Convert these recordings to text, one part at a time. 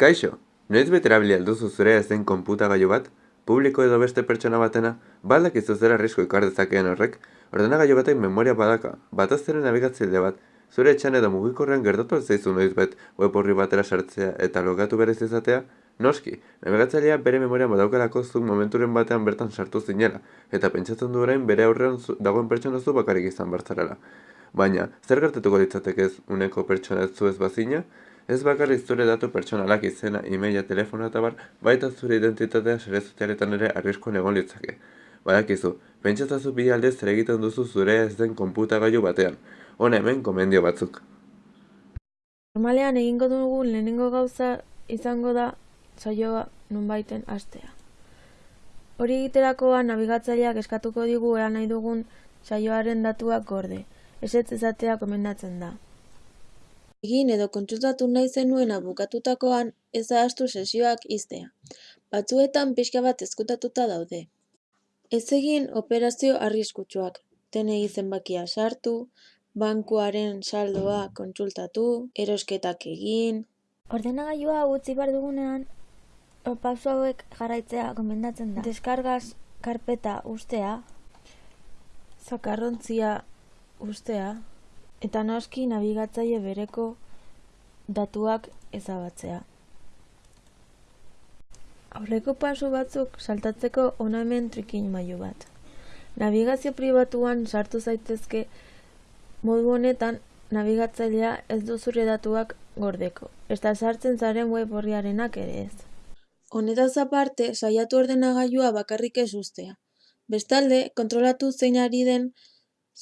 Kaixo, noiz beterabili alduzu zure ez den konputagailu bat? Publiko edo beste pertsona batena? Baldak izu zera arrisku ikar dezakeen horrek? Ordenagailu batek memoria badaka, batazteren nabigatzaile bat, zure etxan edo mugikorrean gertatu alzaizu noiz bet web horri batera sartzea eta logatu berez izatea? Noski, nabigatzailea bere memoria badaukalako zuk momenturen batean bertan sartu zinela, eta pentsatzen du orain bere aurrean zu, dagoen pertsona zu bakarrik izan bartzarela. Baina, zer gertatuko litzateke ez uneko pertsona zu ez bazina? Ez bakarrik zure datu pertsonalak izena, e-maila, telefono eta bar, baita zure identitatea sare sozialetan ere arriskoan egon litzake. Badakizu, pentsatazu bi aldez zer egiten duzu zure ez den konputagailu batean. Hona hemen komendio batzuk. Normalean egingo dugun lehenengo gauza izango da saioa nonbaiten hastea. Hori egiterakoan nabigatzaileak eskatuko digu ea nahi dugun saioaren datuak gorde. Ezetz ezatea komendatzen da. Egin edo kontsultatu nahi zenuena bukatutakoan ez ahaztu sesioak iztea. Batzuetan pixka bat ezkutatuta daude. Ez egin operazio arriskutsuak. Tenei zenbakia sartu, bankuaren saldoa kontsultatu, erosketak egin. Ordenagailua utzi behar dugunean, o, pauso hauek jarraitzea gomendatzen da. Deskargaz karpeta ustea, Zakarrontzia ustea, eta noski nabigatzaile bereko datuak ezabatzea. Aurreko pasu batzuk saltatzeko hona hemen trikin mailu bat. Navigazio pribatuan sartu zaitezke modu honetan nabigatzailea ez du zure datuak gordeko. Eta sartzen zaren web horriarenak ere ez. Honetaz aparte, saiatu ordenagailua bakarrik ez ustea. Bestalde, kontrolatu zein ari den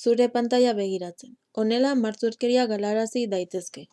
zure pantaila begiratzen. Honela, martzurkeria galarazi daitezke.